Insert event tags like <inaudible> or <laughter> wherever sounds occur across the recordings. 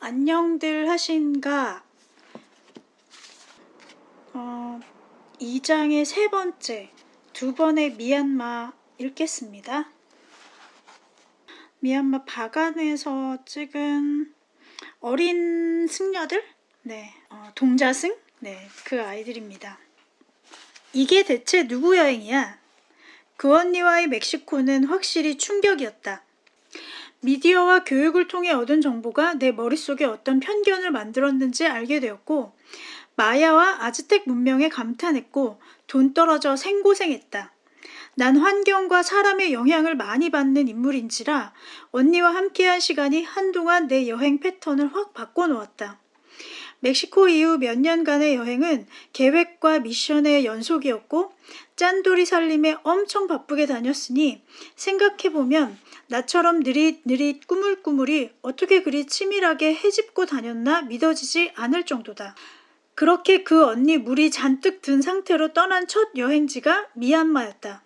안녕들 하신가? 어, 2장의 세 번째, 두 번의 미얀마 읽겠습니다. 미얀마 바간에서 찍은 어린 승려들? 네, 어, 동자승? 네, 그 아이들입니다. 이게 대체 누구 여행이야? 그 언니와의 멕시코는 확실히 충격이었다. 미디어와 교육을 통해 얻은 정보가 내 머릿속에 어떤 편견을 만들었는지 알게 되었고, 마야와 아즈텍 문명에 감탄했고, 돈 떨어져 생고생했다. 난 환경과 사람의 영향을 많이 받는 인물인지라 언니와 함께한 시간이 한동안 내 여행 패턴을 확 바꿔놓았다. 멕시코 이후 몇 년간의 여행은 계획과 미션의 연속이었고 짠돌이 살림에 엄청 바쁘게 다녔으니 생각해보면 나처럼 느릿느릿 꾸물꾸물이 어떻게 그리 치밀하게 해집고 다녔나 믿어지지 않을 정도다. 그렇게 그 언니 물이 잔뜩 든 상태로 떠난 첫 여행지가 미얀마였다.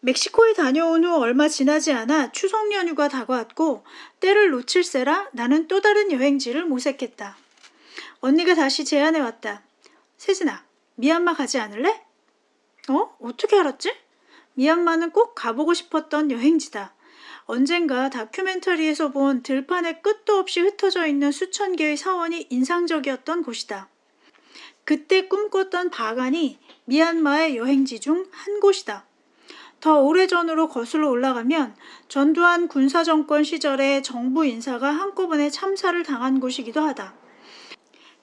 멕시코에 다녀온 후 얼마 지나지 않아 추석 연휴가 다가왔고 때를 놓칠세라 나는 또 다른 여행지를 모색했다. 언니가 다시 제안해 왔다. 세진아, 미얀마 가지 않을래? 어? 어떻게 알았지? 미얀마는 꼭 가보고 싶었던 여행지다. 언젠가 다큐멘터리에서 본 들판에 끝도 없이 흩어져 있는 수천 개의 사원이 인상적이었던 곳이다. 그때 꿈꿨던 바간이 미얀마의 여행지 중 한 곳이다. 더 오래전으로 거슬러 올라가면 전두환 군사정권 시절에 정부 인사가 한꺼번에 참사를 당한 곳이기도 하다.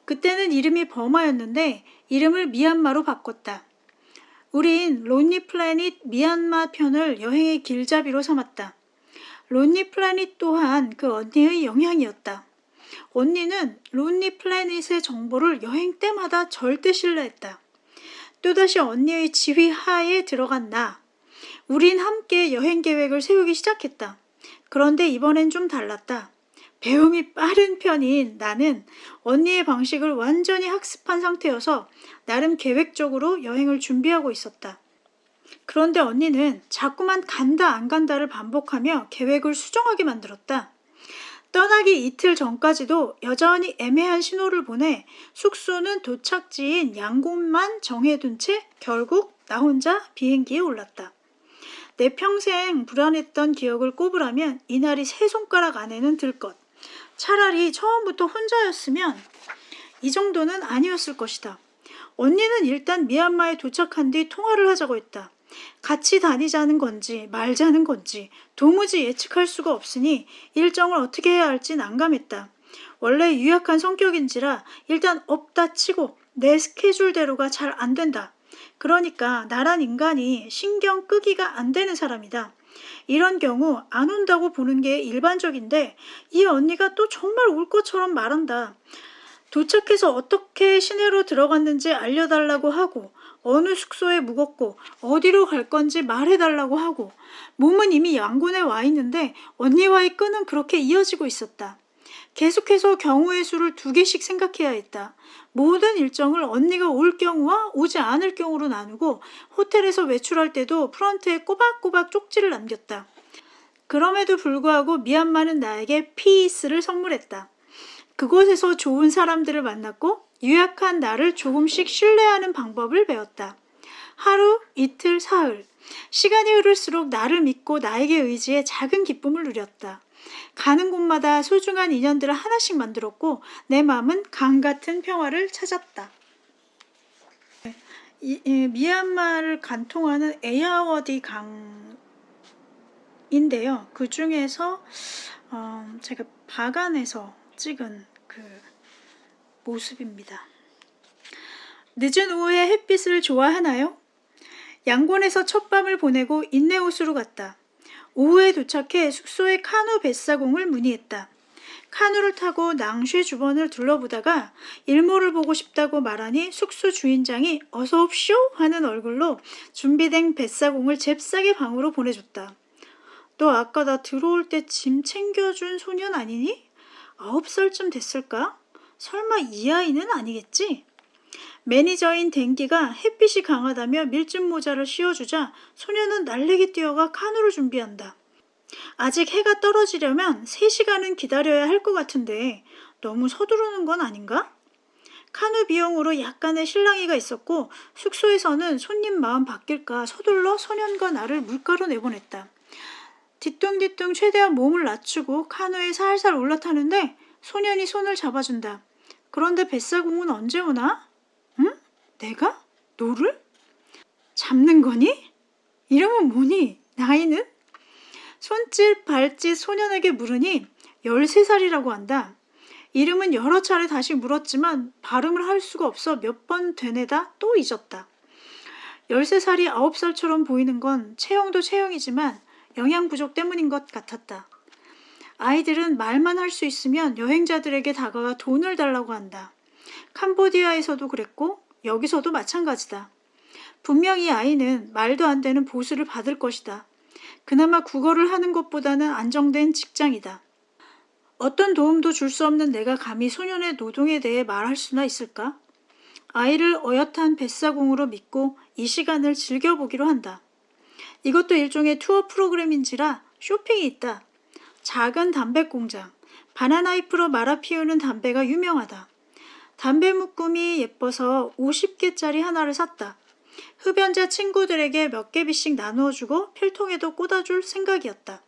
그때는 이름이 버마였는데 이름을 미얀마로 바꿨다. 우린 Lonely Planet 미얀마 편을 여행의 길잡이로 삼았다. Lonely Planet 또한 그 언니의 영향이었다. 언니는 Lonely Planet의 정보를 여행 때마다 절대 신뢰했다. 또다시 언니의 지휘 하에 들어간 나. 우린 함께 여행 계획을 세우기 시작했다. 그런데 이번엔 좀 달랐다. 배움이 빠른 편인 나는 언니의 방식을 완전히 학습한 상태여서 나름 계획적으로 여행을 준비하고 있었다. 그런데 언니는 자꾸만 간다 안 간다를 반복하며 계획을 수정하게 만들었다. 떠나기 이틀 전까지도 여전히 애매한 신호를 보내 숙소는 도착지인 양곳만 정해둔 채 결국 나 혼자 비행기에 올랐다. 내 평생 불안했던 기억을 꼽으라면 이날이 세 손가락 안에는 들 것. 차라리 처음부터 혼자였으면 이 정도는 아니었을 것이다. 언니는 일단 미얀마에 도착한 뒤 통화를 하자고 했다. 같이 다니자는 건지 말자는 건지 도무지 예측할 수가 없으니 일정을 어떻게 해야 할지 난감했다. 원래 유약한 성격인지라 일단 없다 치고 내 스케줄대로가 잘 안 된다. 그러니까 나란 인간이 신경 끄기가 안 되는 사람이다. 이런 경우 안 온다고 보는 게 일반적인데 이 언니가 또 정말 올 것처럼 말한다. 도착해서 어떻게 시내로 들어갔는지 알려달라고 하고 어느 숙소에 묵었고 어디로 갈 건지 말해달라고 하고 몸은 이미 양곤에 와 있는데 언니와의 끈은 그렇게 이어지고 있었다. 계속해서 경우의 수를 두 개씩 생각해야 했다. 모든 일정을 언니가 올 경우와 오지 않을 경우로 나누고 호텔에서 외출할 때도 프런트에 꼬박꼬박 쪽지를 남겼다. 그럼에도 불구하고 미얀마는 나에게 피스를 선물했다. 그곳에서 좋은 사람들을 만났고 유약한 나를 조금씩 신뢰하는 방법을 배웠다. 하루, 이틀, 사흘. 시간이 흐를수록 나를 믿고 나에게 의지해 작은 기쁨을 누렸다. 가는 곳마다 소중한 인연들을 하나씩 만들었고 내 마음은 강 같은 평화를 찾았다. 이, 이, 미얀마를 관통하는 에야워디 강인데요. 그 중에서 어, 제가 바간에서 찍은 그 모습입니다. 늦은 오후에 햇빛을 좋아하나요? 양곤에서 첫 밤을 보내고 인내호수로 갔다. 오후에 도착해 숙소의 카누 뱃사공을 문의했다. 카누를 타고 낭쉐 주변을 둘러보다가 일몰을 보고 싶다고 말하니 숙소 주인장이 어서 옵쇼 하는 얼굴로 준비된 뱃사공을 잽싸게 방으로 보내줬다. 너 아까 나 들어올 때 짐 챙겨준 소년 아니니? 아홉 살쯤 됐을까? 설마 이 아이는 아니겠지? 매니저인 댕기가 햇빛이 강하다며 밀짚 모자를 씌워주자 소녀는 날래기 뛰어가 카누를 준비한다. 아직 해가 떨어지려면 3시간은 기다려야 할 것 같은데 너무 서두르는 건 아닌가? 카누 비용으로 약간의 실랑이가 있었고 숙소에서는 손님 마음 바뀔까 서둘러 소년과 나를 물가로 내보냈다. 뒤뚱뒤뚱 최대한 몸을 낮추고 카누에 살살 올라타는데 소년이 손을 잡아준다. 그런데 뱃사공은 언제 오나? 응? 내가? 너를? 잡는 거니? 이름은 뭐니? 나이는? 손짓 발짓 소년에게 물으니 13살이라고 한다. 이름은 여러 차례 다시 물었지만 발음을 할 수가 없어 몇 번 되뇌다 또 잊었다. 13살이 9살처럼 보이는 건 체형도 체형이지만 영양 부족 때문인 것 같았다. 아이들은 말만 할 수 있으면 여행자들에게 다가가 돈을 달라고 한다. 캄보디아에서도 그랬고 여기서도 마찬가지다. 분명히 아이는 말도 안 되는 보수를 받을 것이다. 그나마 국어를 하는 것보다는 안정된 직장이다. 어떤 도움도 줄 수 없는 내가 감히 소년의 노동에 대해 말할 수나 있을까? 아이를 어엿한 뱃사공으로 믿고 이 시간을 즐겨보기로 한다. 이것도 일종의 투어 프로그램인지라 쇼핑이 있다. 작은 담배 공장, 바나나잎으로 말아 피우는 담배가 유명하다. 담배 묶음이 예뻐서 50개짜리 하나를 샀다. 흡연자 친구들에게 몇 개비씩 나누어 주고 필통에도 꽂아줄 생각이었다.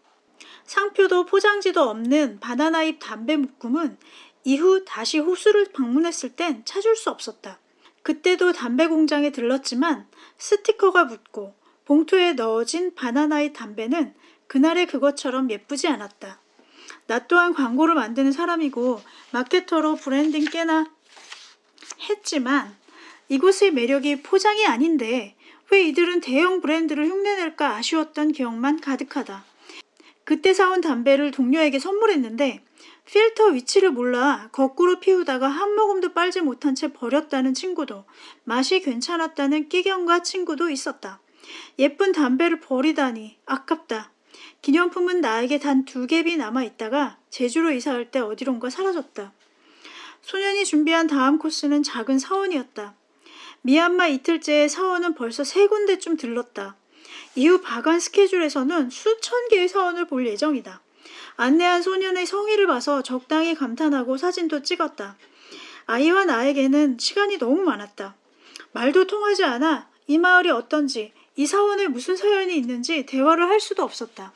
상표도 포장지도 없는 바나나잎 담배 묶음은 이후 다시 호수를 방문했을 땐 찾을 수 없었다. 그때도 담배 공장에 들렀지만 스티커가 붙고 봉투에 넣어진 바나나잎 담배는 그날의 그것처럼 예쁘지 않았다. 나 또한 광고를 만드는 사람이고 마케터로 브랜딩 꽤나 했지만 이곳의 매력이 포장이 아닌데 왜 이들은 대형 브랜드를 흉내낼까 아쉬웠던 기억만 가득하다. 그때 사온 담배를 동료에게 선물했는데 필터 위치를 몰라 거꾸로 피우다가 한 모금도 빨지 못한 채 버렸다는 친구도 맛이 괜찮았다는 끽연가 친구도 있었다. 예쁜 담배를 버리다니 아깝다. 기념품은 나에게 단 두 갭이 남아 있다가 제주로 이사할 때 어디론가 사라졌다. 소년이 준비한 다음 코스는 작은 사원이었다. 미얀마 이틀째의 사원은 벌써 세 군데쯤 들렀다. 이후 바간 스케줄에서는 수천 개의 사원을 볼 예정이다. 안내한 소년의 성의를 봐서 적당히 감탄하고 사진도 찍었다. 아이와 나에게는 시간이 너무 많았다. 말도 통하지 않아 이 마을이 어떤지 이 사원에 무슨 사연이 있는지 대화를 할 수도 없었다.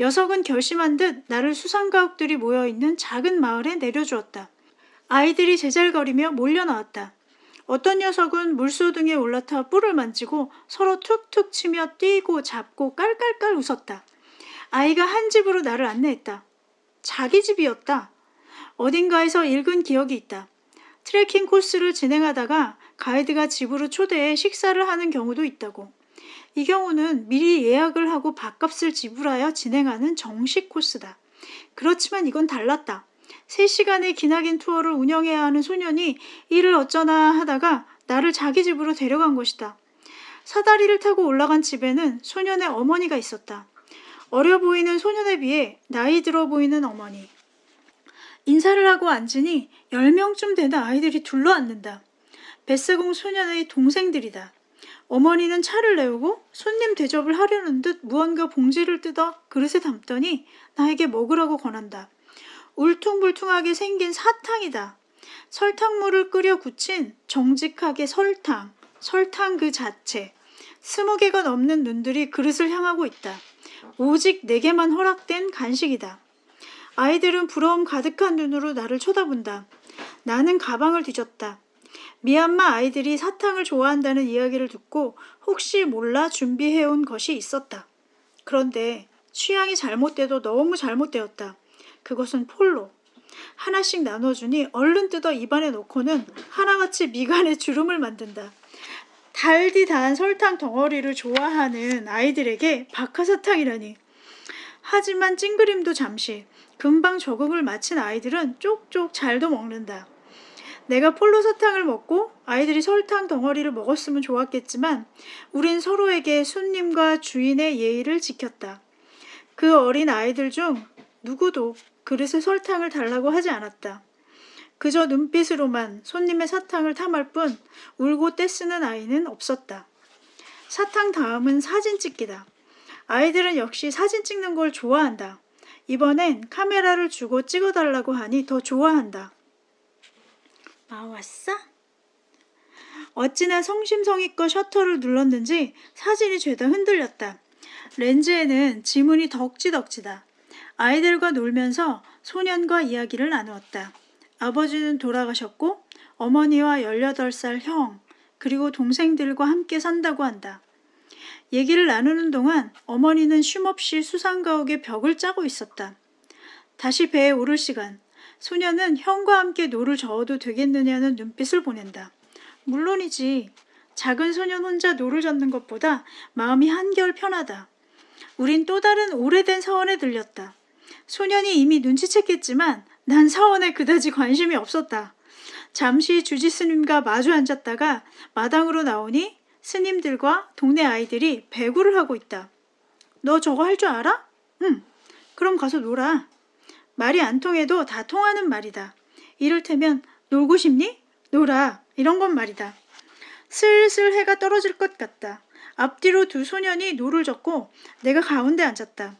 녀석은 결심한 듯 나를 수상가옥들이 모여있는 작은 마을에 내려주었다. 아이들이 제잘거리며 몰려나왔다. 어떤 녀석은 물소등에 올라타 뿔을 만지고 서로 툭툭 치며 뛰고 잡고 깔깔깔 웃었다. 아이가 한 집으로 나를 안내했다. 자기 집이었다. 어딘가에서 읽은 기억이 있다. 트레킹 코스를 진행하다가 가이드가 집으로 초대해 식사를 하는 경우도 있다고. 이 경우는 미리 예약을 하고 밥값을 지불하여 진행하는 정식 코스다. 그렇지만 이건 달랐다. 3시간의 기나긴 투어를 운영해야 하는 소년이 이를 어쩌나 하다가 나를 자기 집으로 데려간 것이다. 사다리를 타고 올라간 집에는 소년의 어머니가 있었다. 어려 보이는 소년에 비해 나이 들어 보이는 어머니. 인사를 하고 앉으니 10명쯤 되는 아이들이 둘러앉는다. 뱃세공 소년의 동생들이다. 어머니는 차를 내우고 손님 대접을 하려는 듯 무언가 봉지를 뜯어 그릇에 담더니 나에게 먹으라고 권한다. 울퉁불퉁하게 생긴 사탕이다. 설탕물을 끓여 굳힌 정직하게 설탕, 설탕 그 자체. 스무 개가 넘는 눈들이 그릇을 향하고 있다. 오직 내게만 허락된 간식이다. 아이들은 부러움 가득한 눈으로 나를 쳐다본다. 나는 가방을 뒤졌다. 미얀마 아이들이 사탕을 좋아한다는 이야기를 듣고 혹시 몰라 준비해온 것이 있었다. 그런데 취향이 잘못돼도 너무 잘못되었다. 그것은 폴로. 하나씩 나눠주니 얼른 뜯어 입안에 넣고는 하나같이 미간에 주름을 만든다. 달디 단 설탕 덩어리를 좋아하는 아이들에게 박하사탕이라니. 하지만 찡그림도 잠시. 금방 적응을 마친 아이들은 쪽쪽 잘도 먹는다. 내가 폴로 사탕을 먹고 아이들이 설탕 덩어리를 먹었으면 좋았겠지만 우린 서로에게 손님과 주인의 예의를 지켰다. 그 어린 아이들 중 누구도 그릇에 설탕을 달라고 하지 않았다. 그저 눈빛으로만 손님의 사탕을 탐할 뿐 울고 떼쓰는 아이는 없었다. 사탕 다음은 사진 찍기다. 아이들은 역시 사진 찍는 걸 좋아한다. 이번엔 카메라를 주고 찍어달라고 하니 더 좋아한다. 아, 왔어? 어찌나 성심성의껏 셔터를 눌렀는지 사진이 죄다 흔들렸다. 렌즈에는 지문이 덕지덕지다. 아이들과 놀면서 소년과 이야기를 나누었다. 아버지는 돌아가셨고 어머니와 18살 형, 그리고 동생들과 함께 산다고 한다. 얘기를 나누는 동안 어머니는 쉼없이 수상가옥에 벽을 짜고 있었다. 다시 배에 오를 시간. 소년은 형과 함께 노를 저어도 되겠느냐는 눈빛을 보낸다. 물론이지. 작은 소년 혼자 노를 젓는 것보다 마음이 한결 편하다. 우린 또 다른 오래된 사원에 들렸다. 소년이 이미 눈치챘겠지만 난 사원에 그다지 관심이 없었다. 잠시 주지 스님과 마주 앉았다가 마당으로 나오니 스님들과 동네 아이들이 배구를 하고 있다. 너 저거 할 줄 알아? 응. 그럼 가서 놀아. 말이 안 통해도 다 통하는 말이다. 이를테면 놀고 싶니? 놀아. 이런 건 말이다. 슬슬 해가 떨어질 것 같다. 앞뒤로 두 소년이 노를 젓고 내가 가운데 앉았다.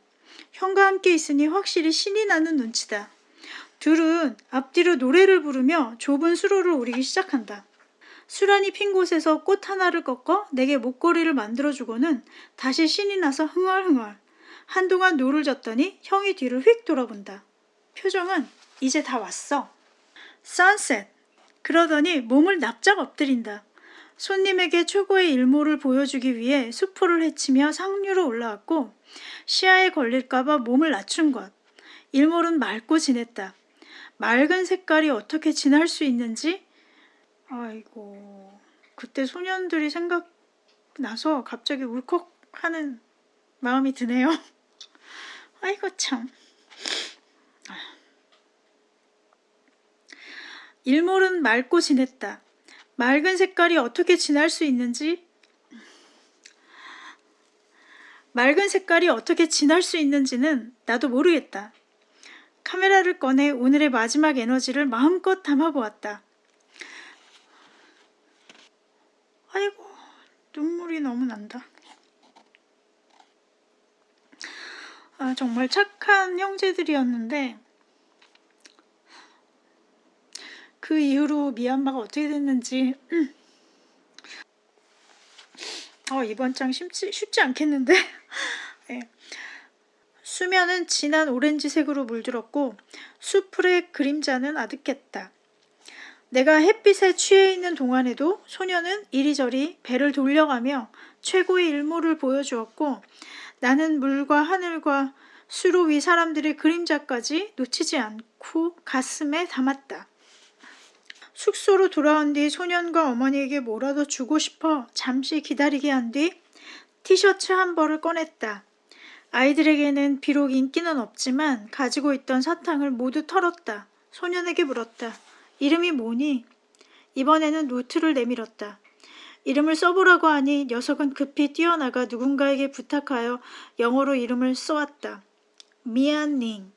형과 함께 있으니 확실히 신이 나는 눈치다. 둘은 앞뒤로 노래를 부르며 좁은 수로를 오르기 시작한다. 수련이 핀 곳에서 꽃 하나를 꺾어 내게 목걸이를 만들어주고는 다시 신이 나서 흥얼흥얼. 한동안 노를 저었더니 형이 뒤를 휙 돌아본다. 표정은 이제 다 왔어. 선셋. 그러더니 몸을 납작 엎드린다. 손님에게 최고의 일모를 보여주기 위해 수포를 헤치며 상류로 올라왔고 시야에 걸릴까봐 몸을 낮춘 것. 일몰은 맑고 진했다. 맑은 색깔이 어떻게 진할 수 있는지 아이고 그때 소년들이 생각나서 갑자기 울컥하는 마음이 드네요. <laughs> 아이고 참. 일몰은 맑고 진했다. 맑은 색깔이 어떻게 진할 수 있는지 맑은 색깔이 어떻게 진할 수 있는지는 나도 모르겠다. 카메라를 꺼내 오늘의 마지막 에너지를 마음껏 담아보았다. 아이고, 눈물이 너무 난다. 아, 정말 착한 형제들이었는데, 그 이후로 미얀마가 어떻게 됐는지, 어, 이번 장 쉽지, 쉽지 않겠는데? 네. <laughs> 수면은 진한 오렌지색으로 물들었고 수풀의 그림자는 아득했다. 내가 햇빛에 취해 있는 동안에도 소녀는 이리저리 배를 돌려가며 최고의 일모를 보여주었고 나는 물과 하늘과 수로 위 사람들의 그림자까지 놓치지 않고 가슴에 담았다. 숙소로 돌아온 뒤 소년과 어머니에게 뭐라도 주고 싶어 잠시 기다리게 한 뒤 티셔츠 한 벌을 꺼냈다. 아이들에게는 비록 인기는 없지만 가지고 있던 사탕을 모두 털었다. 소년에게 물었다. 이름이 뭐니? 이번에는 노트를 내밀었다. 이름을 써보라고 하니 녀석은 급히 뛰어나가 누군가에게 부탁하여 영어로 이름을 써왔다. 미안닝.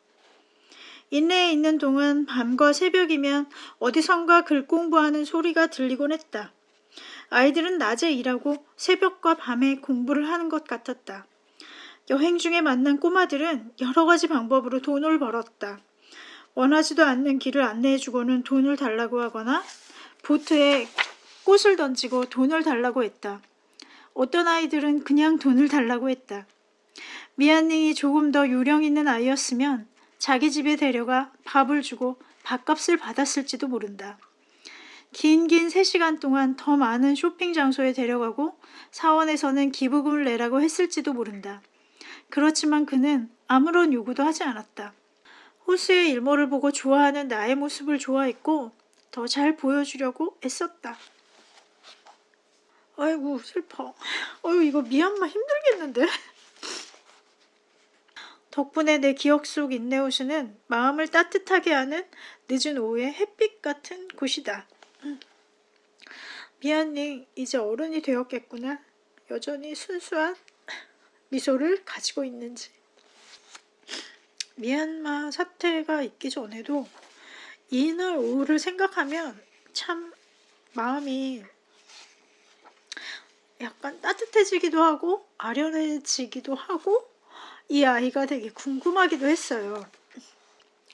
인내에 있는 동안 밤과 새벽이면 어디선가 글 공부하는 소리가 들리곤 했다. 아이들은 낮에 일하고 새벽과 밤에 공부를 하는 것 같았다. 여행 중에 만난 꼬마들은 여러 가지 방법으로 돈을 벌었다. 원하지도 않는 길을 안내해주고는 돈을 달라고 하거나 보트에 꽃을 던지고 돈을 달라고 했다. 어떤 아이들은 그냥 돈을 달라고 했다. 미안닝이 조금 더 요령 있는 아이였으면 자기 집에 데려가 밥을 주고 밥값을 받았을지도 모른다. 긴긴 3시간 동안 더 많은 쇼핑 장소에 데려가고 사원에서는 기부금을 내라고 했을지도 모른다. 그렇지만 그는 아무런 요구도 하지 않았다. 호수의 일몰을 보고 좋아하는 나의 모습을 좋아했고 더 잘 보여주려고 애썼다. 아이고 슬퍼. 어유 이거 미얀마 힘들겠는데. 덕분에 내 기억 속 인내호수는 마음을 따뜻하게 하는 늦은 오후의 햇빛 같은 곳이다. 미안님 이제 어른이 되었겠구나. 여전히 순수한 미소를 가지고 있는지. 미얀마 사태가 있기 전에도 이날 오후를 생각하면 참 마음이 약간 따뜻해지기도 하고 아련해지기도 하고 이 아이가 되게 궁금하기도 했어요.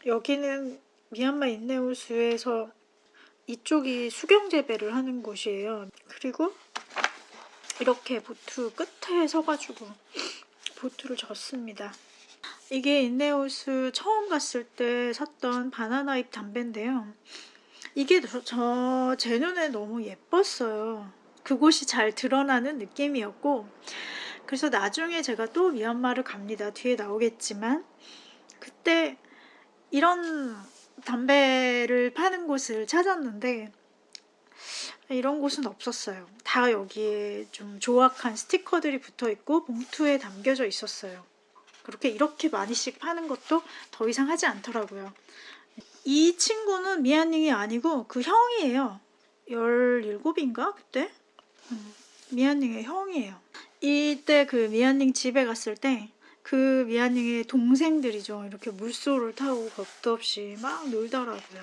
여기는 미얀마 인내호수에서 이쪽이 수경 재배를 하는 곳이에요. 그리고 이렇게 보트 끝에 서가지고 보트를 졌습니다. 이게 인내호수 처음 갔을 때 샀던 바나나잎 담배인데요. 이게 저제 눈에 너무 예뻤어요. 그곳이 잘 드러나는 느낌이었고 그래서 나중에 제가 또 미얀마를 갑니다. 뒤에 나오겠지만 그때 이런 담배를 파는 곳을 찾았는데 이런 곳은 없었어요. 다 여기에 좀 조악한 스티커들이 붙어 있고 봉투에 담겨져 있었어요. 그렇게 이렇게 많이씩 파는 것도 더 이상 하지 않더라고요. 이 친구는 미안닝이 아니고 그 형이에요. 17인가 그때? 음, 미안닝의 형이에요. 이때 그 미안닝 집에 갔을 때 그 미안닝의 동생들이죠. 이렇게 물소를 타고 겁도 없이 막 놀더라고요.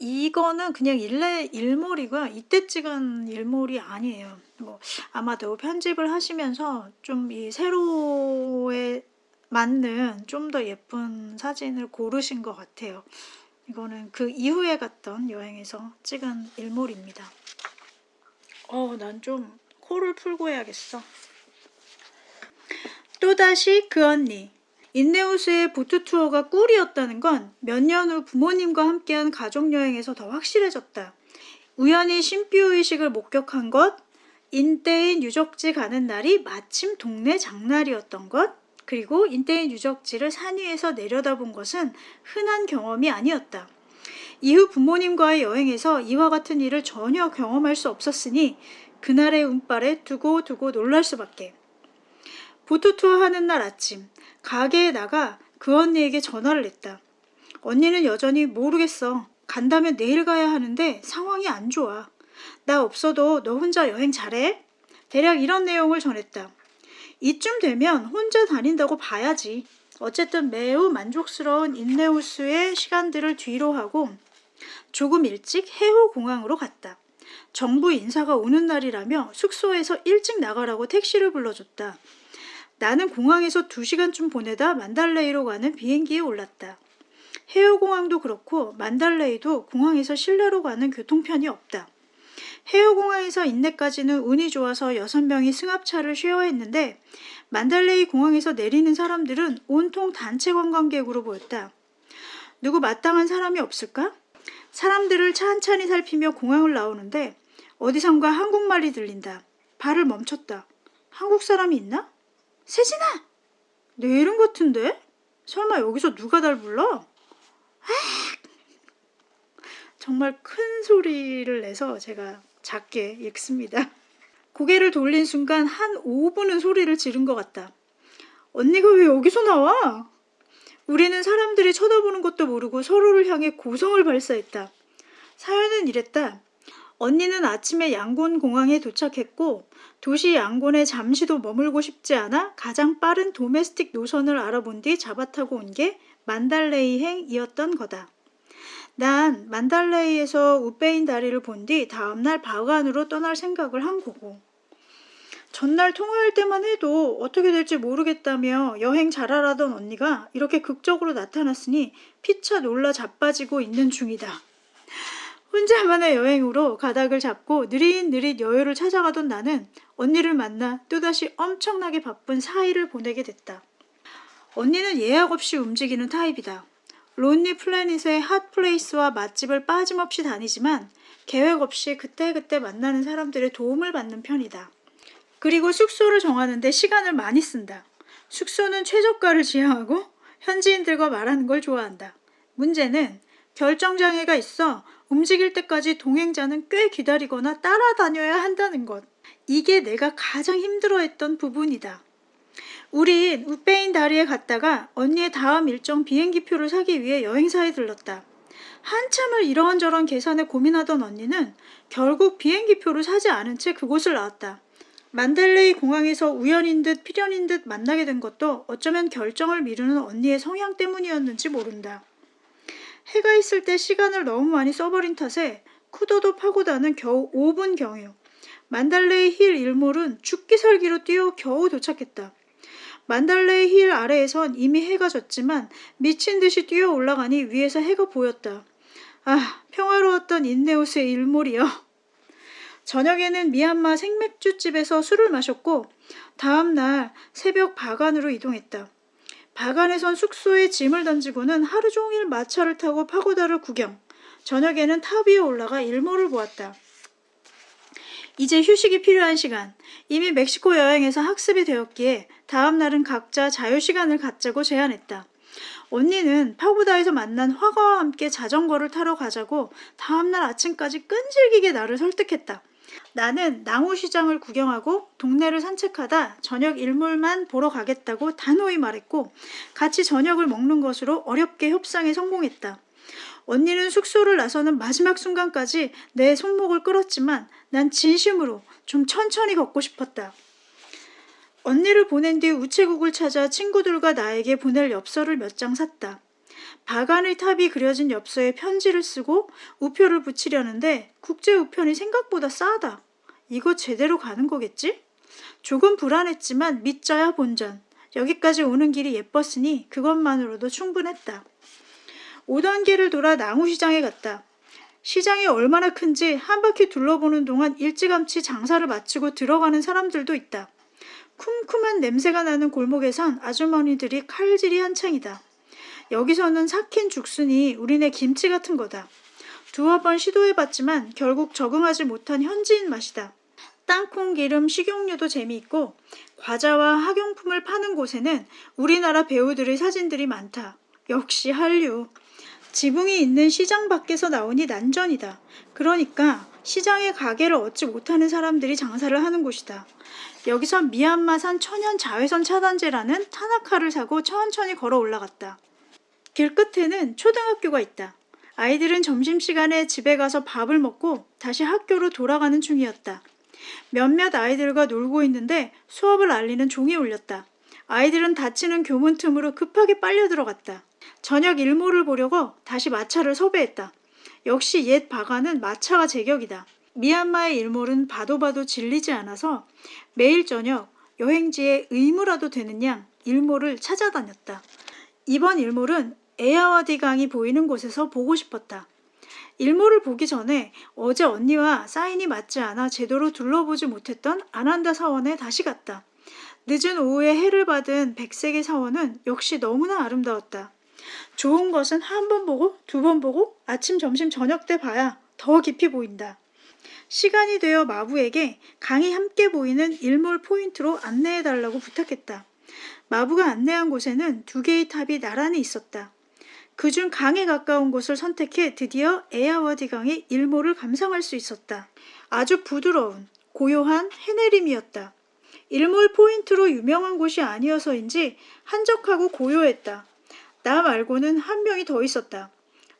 이거는 그냥 일레 일몰이고요. 이때 찍은 일몰이 아니에요. 뭐 아마도 편집을 하시면서 좀 이 세로에 맞는 좀 더 예쁜 사진을 고르신 것 같아요. 이거는 그 이후에 갔던 여행에서 찍은 일몰입니다. 어, 난 좀 코를 풀고 해야겠어. 또다시 그 언니. 인네우스의 보트 투어가 꿀이었다는 건 몇 년 후 부모님과 함께한 가족여행에서 더 확실해졌다. 우연히 신비의식을 목격한 것, 인대인 유적지 가는 날이 마침 동네 장날이었던 것, 그리고 인대인 유적지를 산 위에서 내려다본 것은 흔한 경험이 아니었다. 이후 부모님과의 여행에서 이와 같은 일을 전혀 경험할 수 없었으니 그날의 운빨에 두고 두고 놀랄 수밖에. 보트 투어 하는 날 아침 가게에 나가 그 언니에게 전화를 했다. 언니는 여전히 모르겠어. 간다면 내일 가야 하는데 상황이 안 좋아. 나 없어도 너 혼자 여행 잘해? 대략 이런 내용을 전했다. 이쯤 되면 혼자 다닌다고 봐야지. 어쨌든 매우 만족스러운 인네우스의 시간들을 뒤로 하고 조금 일찍 해호 공항으로 갔다. 정부 인사가 오는 날이라며 숙소에서 일찍 나가라고 택시를 불러줬다. 나는 공항에서 2시간쯤 보내다 만달레이로 가는 비행기에 올랐다. 해외공항도 그렇고 만달레이도 공항에서 실내로 가는 교통편이 없다. 해외공항에서 인내까지는 운이 좋아서 6명이 승합차를 쉐어했는데 만달레이 공항에서 내리는 사람들은 온통 단체 관광객으로 보였다. 누구 마땅한 사람이 없을까? 사람들을 찬찬히 살피며 공항을 나오는데 어디선가 한국말이 들린다. 발을 멈췄다. 한국 사람이 있나? 세진아! 내 이름 같은데? 설마 여기서 누가 날 불러? 아! 정말 큰 소리를 내서 제가 작게 읽습니다. 고개를 돌린 순간 한 5분은 소리를 지른 것 같다. 언니가 왜 여기서 나와? 우리는 사람들이 쳐다보는 것도 모르고 서로를 향해 고성을 발사했다. 사연은 이랬다. 언니는 아침에 양곤 공항에 도착했고 도시 양곤에 잠시도 머물고 싶지 않아 가장 빠른 도메스틱 노선을 알아본 뒤 잡아타고 온 게 만달레이행이었던 거다. 난 만달레이에서 우베인 다리를 본 뒤 다음날 바간으로 떠날 생각을 한 거고 전날 통화할 때만 해도 어떻게 될지 모르겠다며 여행 잘하라던 언니가 이렇게 극적으로 나타났으니 피차 놀라 자빠지고 있는 중이다. 혼자만의 여행으로 가닥을 잡고 느릿느릿 여유를 찾아가던 나는 언니를 만나 또다시 엄청나게 바쁜 4일을 보내게 됐다. 언니는 예약 없이 움직이는 타입이다. 론리 플래닛의 핫플레이스와 맛집을 빠짐없이 다니지만 계획 없이 그때그때 만나는 사람들의 도움을 받는 편이다. 그리고 숙소를 정하는데 시간을 많이 쓴다. 숙소는 최저가를 지향하고 현지인들과 말하는 걸 좋아한다. 문제는 결정장애가 있어 움직일 때까지 동행자는 꽤 기다리거나 따라다녀야 한다는 것. 이게 내가 가장 힘들어했던 부분이다. 우린 우페인 다리에 갔다가 언니의 다음 일정 비행기표를 사기 위해 여행사에 들렀다. 한참을 이런저런 계산에 고민하던 언니는 결국 비행기표를 사지 않은 채 그곳을 나왔다. 만달레이 공항에서 우연인 듯 필연인 듯 만나게 된 것도 어쩌면 결정을 미루는 언니의 성향 때문이었는지 모른다. 해가 있을 때 시간을 너무 많이 써버린 탓에 쿠토도 파고다는 겨우 5분 경유. 만달레이 힐 일몰은 죽기 살기로 뛰어 겨우 도착했다. 만달레이 힐 아래에선 이미 해가 졌지만 미친 듯이 뛰어 올라가니 위에서 해가 보였다. 아, 평화로웠던 인레 호수의 일몰이여. 저녁에는 미얀마 생맥주집에서 술을 마셨고 다음 날 새벽 바간으로 이동했다. 바간에선 숙소에 짐을 던지고는 하루 종일 마차를 타고 파고다를 구경. 저녁에는 탑 위에 올라가 일몰을 보았다. 이제 휴식이 필요한 시간. 이미 멕시코 여행에서 학습이 되었기에 다음 날은 각자 자유 시간을 갖자고 제안했다. 언니는 파고다에서 만난 화가와 함께 자전거를 타러 가자고 다음날 아침까지 끈질기게 나를 설득했다. 나는 낭우시장을 구경하고 동네를 산책하다 저녁 일몰만 보러 가겠다고 단호히 말했고 같이 저녁을 먹는 것으로 어렵게 협상에 성공했다. 언니는 숙소를 나서는 마지막 순간까지 내 손목을 끌었지만 난 진심으로 좀 천천히 걷고 싶었다. 언니를 보낸 뒤 우체국을 찾아 친구들과 나에게 보낼 엽서를 몇 장 샀다. 바간의 탑이 그려진 엽서에 편지를 쓰고 우표를 붙이려는데 국제 우편이 생각보다 싸다. 이거 제대로 가는 거겠지? 조금 불안했지만 믿자야 본전. 여기까지 오는 길이 예뻤으니 그것만으로도 충분했다. 오던 길을 돌아 낭우시장에 갔다. 시장이 얼마나 큰지 한 바퀴 둘러보는 동안 일찌감치 장사를 마치고 들어가는 사람들도 있다. 쿰쿰한 냄새가 나는 골목에선 아주머니들이 칼질이 한창이다. 여기서는 삭힌 죽순이 우리네 김치 같은 거다. 두어 번 시도해봤지만 결국 적응하지 못한 현지인 맛이다. 땅콩 기름 식용유도 재미있고 과자와 학용품을 파는 곳에는 우리나라 배우들의 사진들이 많다. 역시 한류. 지붕이 있는 시장 밖에서 나오니 난전이다. 그러니까 시장에 가게를 얻지 못하는 사람들이 장사를 하는 곳이다. 여기서 미얀마산 천연 자외선 차단제라는 타나카를 사고 천천히 걸어 올라갔다. 길 끝에는 초등학교가 있다. 아이들은 점심시간에 집에 가서 밥을 먹고 다시 학교로 돌아가는 중이었다. 몇몇 아이들과 놀고 있는데 수업을 알리는 종이 울렸다. 아이들은 닫히는 교문 틈으로 급하게 빨려 들어갔다. 저녁 일몰을 보려고 다시 마차를 섭외했다. 역시 옛 바가는 마차가 제격이다. 미얀마의 일몰은 봐도 봐도 질리지 않아서 매일 저녁 여행지에 의무라도 되는 양 일몰을 찾아다녔다. 이번 일몰은 에아와디 강이 보이는 곳에서 보고 싶었다. 일몰을 보기 전에 어제 언니와 사인이 맞지 않아 제대로 둘러보지 못했던 아난다 사원에 다시 갔다. 늦은 오후에 해를 받은 백색의 사원은 역시 너무나 아름다웠다. 좋은 것은 한 번 보고 두 번 보고 아침 점심 저녁 때 봐야 더 깊이 보인다. 시간이 되어 마부에게 강이 함께 보이는 일몰 포인트로 안내해달라고 부탁했다. 마부가 안내한 곳에는 두 개의 탑이 나란히 있었다. 그중 강에 가까운 곳을 선택해 드디어 에아와디 강의 일몰을 감상할 수 있었다. 아주 부드러운 고요한 해내림이었다. 일몰 포인트로 유명한 곳이 아니어서인지 한적하고 고요했다. 나 말고는 한 명이 더 있었다.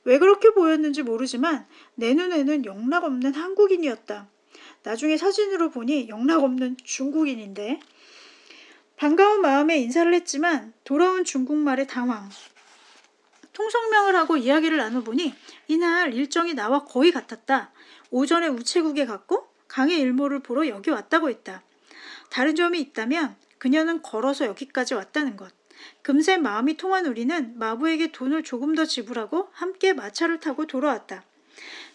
왜 그렇게 보였는지 모르지만 내 눈에는 영락없는 한국인이었다. 나중에 사진으로 보니 영락없는 중국인인데 반가운 마음에 인사를 했지만 돌아온 중국말에 당황. 통성명을 하고 이야기를 나눠보니 이날 일정이 나와 거의 같았다. 오전에 우체국에 갔고 강의 일몰을 보러 여기 왔다고 했다. 다른 점이 있다면 그녀는 걸어서 여기까지 왔다는 것. 금세 마음이 통한 우리는 마부에게 돈을 조금 더 지불하고 함께 마차를 타고 돌아왔다.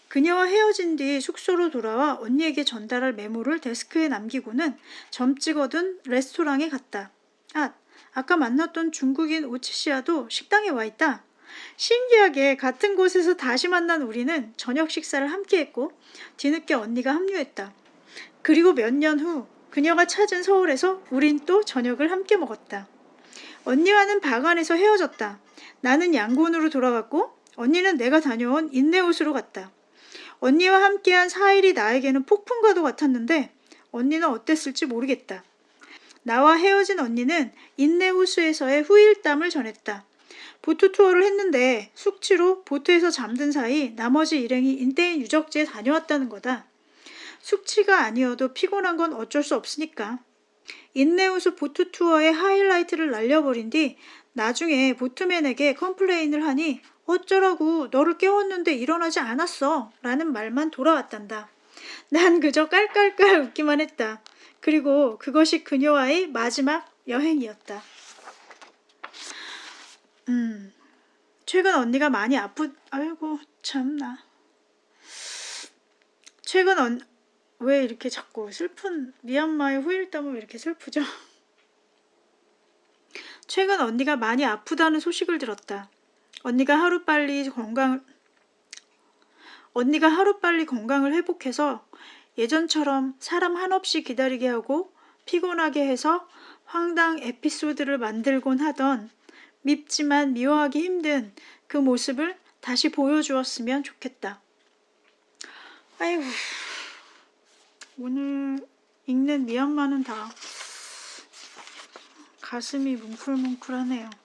그녀와 헤어진 뒤 숙소로 돌아와 언니에게 전달할 메모를 데스크에 남기고는 점 찍어둔 레스토랑에 갔다. 아, 아까 만났던 중국인 오치씨와도 식당에 와 있다. 신기하게 같은 곳에서 다시 만난 우리는 저녁 식사를 함께 했고 뒤늦게 언니가 합류했다. 그리고 몇 년 후 그녀가 찾은 서울에서 우린 또 저녁을 함께 먹었다. 언니와는 바간에서 헤어졌다. 나는 양곤으로 돌아갔고 언니는 내가 다녀온 인내우스로 갔다. 언니와 함께한 4일이 나에게는 폭풍과도 같았는데 언니는 어땠을지 모르겠다. 나와 헤어진 언니는 인레호수에서의 후일담을 전했다. 보트 투어를 했는데 숙취로 보트에서 잠든 사이 나머지 일행이 인데인 유적지에 다녀왔다는 거다. 숙취가 아니어도 피곤한 건 어쩔 수 없으니까. 인레호수 보트 투어의 하이라이트를 날려버린 뒤 나중에 boatman에게 complain을 하니 어쩌라고 너를 깨웠는데 일어나지 않았어 라는 말만 돌아왔단다. 난 그저 깔깔깔 웃기만 했다. 그리고 그것이 그녀와의 마지막 여행이었다. 음, 최근 언니가 많이 아프, 아이고, 참나. 최근 언, 왜 이렇게 자꾸 슬픈, 미얀마의 후일담은 왜 이렇게 슬프죠? <laughs> 최근 언니가 많이 아프다는 소식을 들었다. 언니가 하루빨리 건강, 언니가 하루빨리 건강을 회복해서 예전처럼 사람 한없이 기다리게 하고 피곤하게 해서 황당 에피소드를 만들곤 하던 밉지만 미워하기 힘든 그 모습을 다시 보여주었으면 좋겠다. 아이고, 오늘 읽는 미얀마는 다 가슴이 뭉클뭉클하네요.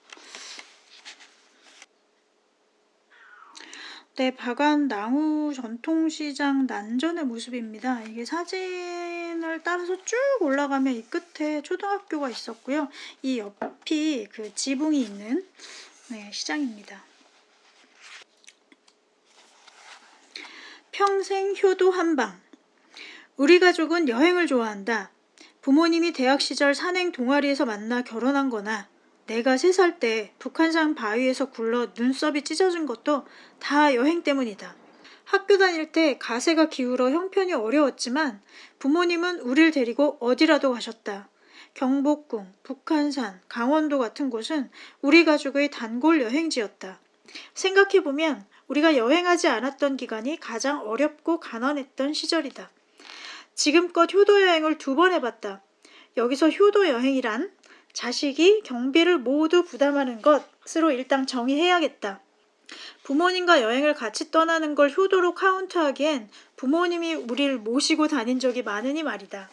네, 바간 낭우 전통시장 난전의 모습입니다. 이게 사진을 따라서 쭉 올라가면 이 끝에 초등학교가 있었고요. 이 옆이 그 지붕이 있는 네, 시장입니다. 평생 효도 한방. 우리 가족은 여행을 좋아한다. 부모님이 대학 시절 산행 동아리에서 만나 결혼한 거나 내가 세 살 때 북한산 바위에서 굴러 눈썹이 찢어진 것도 다 여행 때문이다. 학교 다닐 때 가세가 기울어 형편이 어려웠지만 부모님은 우릴 데리고 어디라도 가셨다. 경복궁, 북한산, 강원도 같은 곳은 우리 가족의 단골 여행지였다. 생각해보면 우리가 여행하지 않았던 기간이 가장 어렵고 가난했던 시절이다. 지금껏 효도 여행을 두 번 해봤다. 여기서 효도 여행이란 자식이 경비를 모두 부담하는 것으로 일단 정의해야겠다. 부모님과 여행을 같이 떠나는 걸 효도로 카운트하기엔 부모님이 우리를 모시고 다닌 적이 많으니 말이다.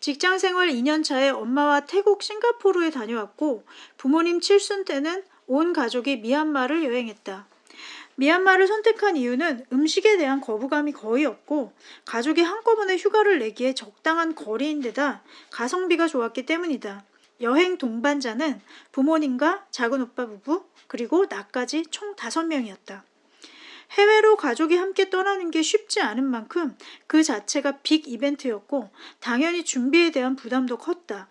직장 생활 2년 차에 엄마와 태국 싱가포르에 다녀왔고 부모님 칠순 때는 온 가족이 미얀마를 여행했다. 미얀마를 선택한 이유는 음식에 대한 거부감이 거의 없고 가족이 한꺼번에 휴가를 내기에 적당한 거리인데다 가성비가 좋았기 때문이다. 여행 동반자는 부모님과 작은 오빠 부부 그리고 나까지 총 다섯 명이었다. 해외로 가족이 함께 떠나는 게 쉽지 않은 만큼 그 자체가 빅 이벤트였고 당연히 준비에 대한 부담도 컸다.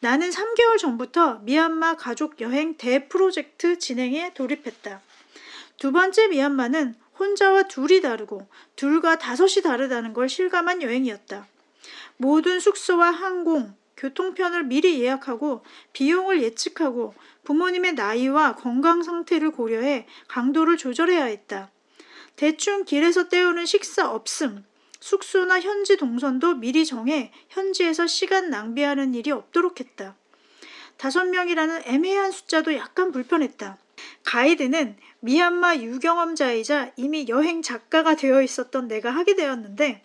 나는 3개월 전부터 미얀마 가족 여행 대프로젝트 진행에 돌입했다. 두 번째 미얀마는 혼자와 둘이 다르고 둘과 다섯이 다르다는 걸 실감한 여행이었다. 모든 숙소와 항공, 교통편을 미리 예약하고 비용을 예측하고 부모님의 나이와 건강 상태를 고려해 강도를 조절해야 했다. 대충 길에서 때우는 식사 없음, 숙소나 현지 동선도 미리 정해 현지에서 시간 낭비하는 일이 없도록 했다. 다섯 명이라는 애매한 숫자도 약간 불편했다. 가이드는 미얀마 유경험자이자 이미 여행 작가가 되어 있었던 내가 하게 되었는데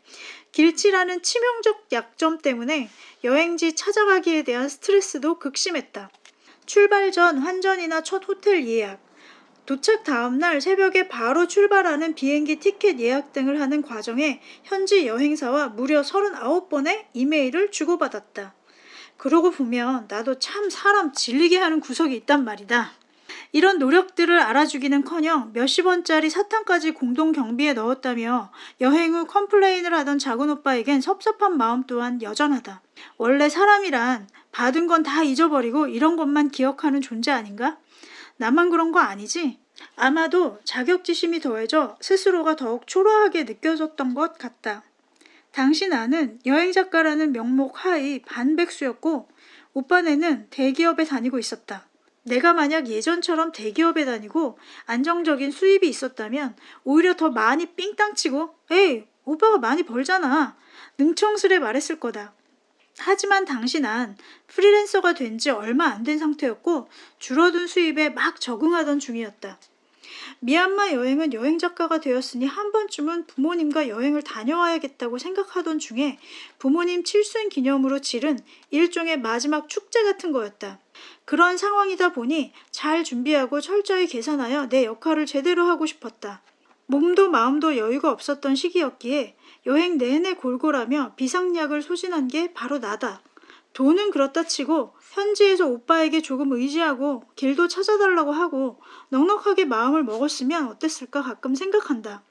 길치라는 치명적 약점 때문에 여행지 찾아가기에 대한 스트레스도 극심했다. 출발 전 환전이나 첫 호텔 예약, 도착 다음날 새벽에 바로 출발하는 비행기 티켓 예약 등을 하는 과정에 현지 여행사와 무려 39번의 이메일을 주고받았다. 그러고 보면 나도 참 사람 질리게 하는 구석이 있단 말이다. 이런 노력들을 알아주기는커녕 몇십 원짜리 사탕까지 공동 경비에 넣었다며 여행 후 complain을 하던 작은 오빠에겐 섭섭한 마음 또한 여전하다. 원래 사람이란 받은 건 다 잊어버리고 이런 것만 기억하는 존재 아닌가? 나만 그런 거 아니지? 아마도 자격지심이 더해져 스스로가 더욱 초라하게 느껴졌던 것 같다. 당시 나는 여행작가라는 명목 하의 반백수였고 오빠네는 대기업에 다니고 있었다. 내가 만약 예전처럼 대기업에 다니고 안정적인 수입이 있었다면 오히려 더 많이 삥땅치고 에이 오빠가 많이 벌잖아 능청스레 말했을 거다. 하지만 당시 난 프리랜서가 된 지 얼마 안 된 상태였고 줄어든 수입에 막 적응하던 중이었다. 미얀마 여행은 여행 작가가 되었으니 한 번쯤은 부모님과 여행을 다녀와야겠다고 생각하던 중에 부모님 칠순 기념으로 치른 일종의 마지막 축제 같은 거였다. 그런 상황이다 보니 잘 준비하고 철저히 계산하여 내 역할을 제대로 하고 싶었다. 몸도 마음도 여유가 없었던 시기였기에 여행 내내 골골하며 비상약을 소진한 게 바로 나다. 돈은 그렇다 치고 현지에서 오빠에게 조금 의지하고 길도 찾아달라고 하고 넉넉하게 마음을 먹었으면 어땠을까 가끔 생각한다.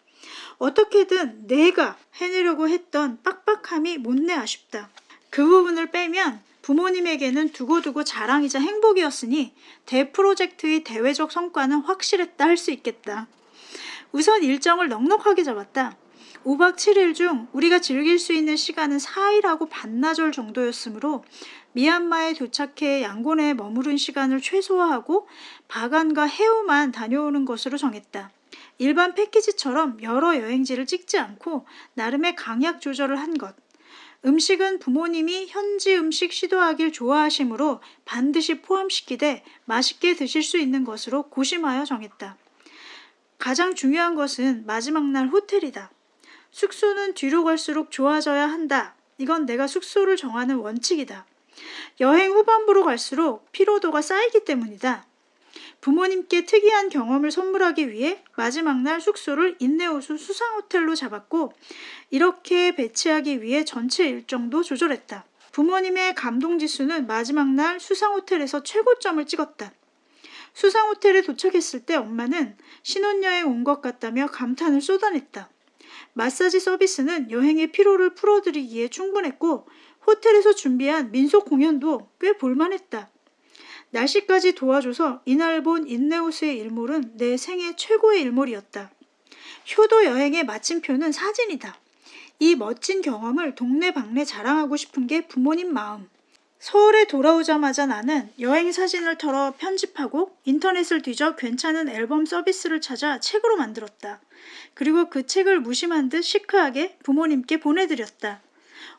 어떻게든 내가 해내려고 했던 빡빡함이 못내 아쉽다. 그 부분을 빼면 부모님에게는 두고두고 자랑이자 행복이었으니 대프로젝트의 대외적 성과는 확실했다 할 수 있겠다. 우선 일정을 넉넉하게 잡았다. 5박 7일 중 우리가 즐길 수 있는 시간은 4일하고 반나절 정도였으므로 미얀마에 도착해 양곤에 머무른 시간을 최소화하고 바간과 해우만 다녀오는 것으로 정했다. 일반 패키지처럼 여러 여행지를 찍지 않고 나름의 강약 조절을 한 것. 음식은 부모님이 현지 음식 시도하길 좋아하시므로 반드시 포함시키되 맛있게 드실 수 있는 것으로 고심하여 정했다. 가장 중요한 것은 마지막 날 호텔이다. 숙소는 뒤로 갈수록 좋아져야 한다. 이건 내가 숙소를 정하는 원칙이다. 여행 후반부로 갈수록 피로도가 쌓이기 때문이다. 부모님께 특이한 경험을 선물하기 위해 마지막 날 숙소를 인내호수 수상호텔로 잡았고 이렇게 배치하기 위해 전체 일정도 조절했다. 부모님의 감동지수는 마지막 날 수상호텔에서 최고점을 찍었다. 수상호텔에 도착했을 때 엄마는 신혼여행 온 것 같다며 감탄을 쏟아냈다. 마사지 서비스는 여행의 피로를 풀어드리기에 충분했고 호텔에서 준비한 민속 공연도 꽤 볼만했다. 날씨까지 도와줘서 이날 본 인네우스의 일몰은 내 생애 최고의 일몰이었다. 효도 여행의 마침표는 사진이다. 이 멋진 경험을 동네방네 자랑하고 싶은 게 부모님 마음. 서울에 돌아오자마자 나는 여행 사진을 털어 편집하고 인터넷을 뒤져 괜찮은 앨범 서비스를 찾아 책으로 만들었다. 그리고 그 책을 무심한 듯 시크하게 부모님께 보내드렸다.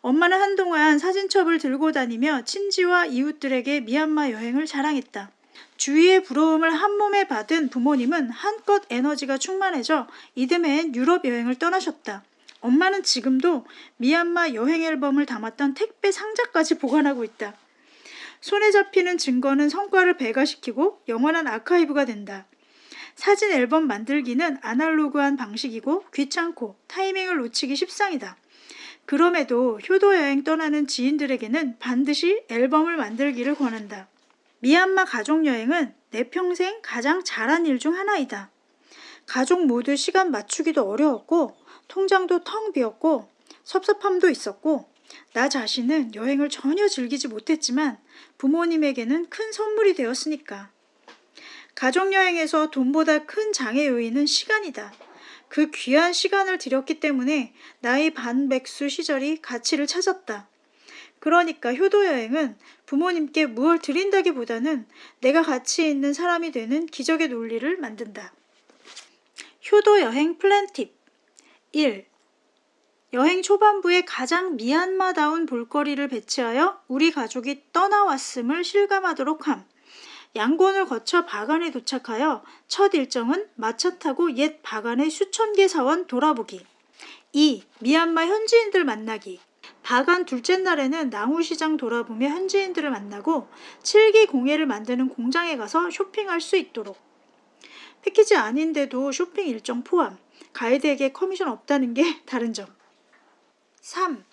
엄마는 한동안 사진첩을 들고 다니며 친지와 이웃들에게 미얀마 여행을 자랑했다. 주위의 부러움을 한 몸에 받은 부모님은 한껏 에너지가 충만해져 이듬해엔 유럽 여행을 떠나셨다. 엄마는 지금도 미얀마 여행 앨범을 담았던 택배 상자까지 보관하고 있다. 손에 잡히는 증거는 성과를 배가시키고 영원한 아카이브가 된다. 사진 앨범 만들기는 아날로그한 방식이고 귀찮고 타이밍을 놓치기 십상이다. 그럼에도 효도 여행 떠나는 지인들에게는 반드시 앨범을 만들기를 권한다. 미얀마 가족 여행은 내 평생 가장 잘한 일 중 하나이다. 가족 모두 시간 맞추기도 어려웠고 통장도 텅 비었고 섭섭함도 있었고 나 자신은 여행을 전혀 즐기지 못했지만 부모님에게는 큰 선물이 되었으니까. 가족여행에서 돈보다 큰 장애 요인은 시간이다. 그 귀한 시간을 들였기 때문에 나의 반백수 시절이 가치를 찾았다. 그러니까 효도여행은 부모님께 무얼 드린다기보다는 내가 가치 있는 사람이 되는 기적의 논리를 만든다. 효도여행 플랜 팁 1. 여행 초반부에 가장 미얀마다운 볼거리를 배치하여 우리 가족이 떠나왔음을 실감하도록 함. 양곤을 거쳐 바간에 도착하여 첫 일정은 마차 타고 옛 바간의 수천 개 사원 돌아보기. 2. 미얀마 현지인들 만나기. 바간 둘째 날에는 냥우시장 돌아보며 현지인들을 만나고 칠기 공예를 만드는 공장에 가서 쇼핑할 수 있도록. 패키지 아닌데도 쇼핑 일정 포함. 가이드에게 커미션 없다는 게 <laughs> 다른 점. 3.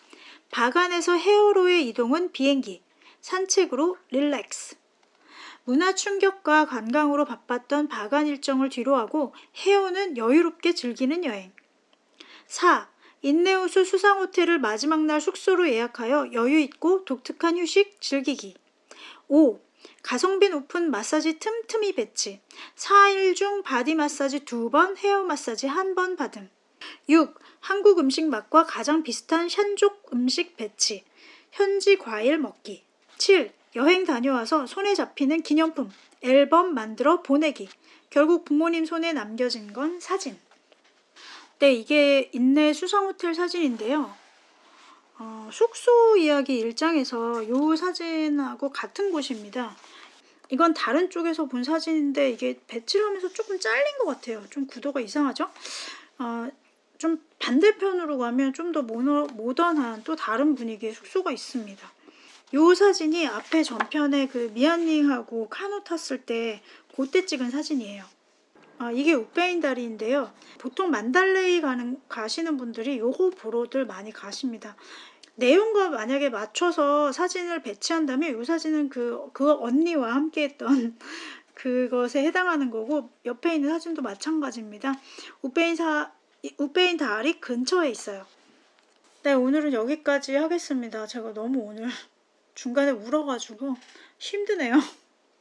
바간에서 헤호로의 이동은 비행기, 산책으로 relax. 문화 충격과 관광으로 바빴던 바간 일정을 뒤로하고 헤호는 여유롭게 즐기는 여행. 4. 인레호수 수상호텔을 마지막 날 숙소로 예약하여 여유있고 독특한 휴식 즐기기. 5. 가성비 높은 마사지 틈틈이 배치. 4일 중 바디 마사지 2번, 헤어 마사지 1번 받음. 6. 한국 음식 맛과 가장 비슷한 샨족 음식 배치. 현지 과일 먹기. 7. 여행 다녀와서 손에 잡히는 기념품, 앨범 만들어 보내기. 결국 부모님 손에 남겨진 건 사진. 네, 이게 인내 수상호텔 사진인데요. 어, 숙소 이야기 일장에서 이 사진하고 같은 곳입니다. 이건 다른 쪽에서 본 사진인데 이게 배치를 하면서 조금 잘린 것 같아요. 좀 구도가 이상하죠? 어, 좀 반대편으로 가면 좀 더 모던한 또 다른 분위기의 숙소가 있습니다. 요 사진이 앞에 전편에 그 미안닝하고 카누 탔을 때 그때 찍은 사진이에요. 아, 이게 우페인 다리인데요. 보통 만달레이 가는, 가시는 분들이 요거 보러들 많이 가십니다. 내용과 만약에 맞춰서 사진을 배치한다면 요 사진은 그, 그 언니와 함께 했던 <laughs> 그것에 해당하는 거고 옆에 있는 사진도 마찬가지입니다. 우페인 사, 우페인 다리 근처에 있어요. 네, 오늘은 여기까지 하겠습니다. 제가 너무 오늘 중간에 울어가지고 힘드네요.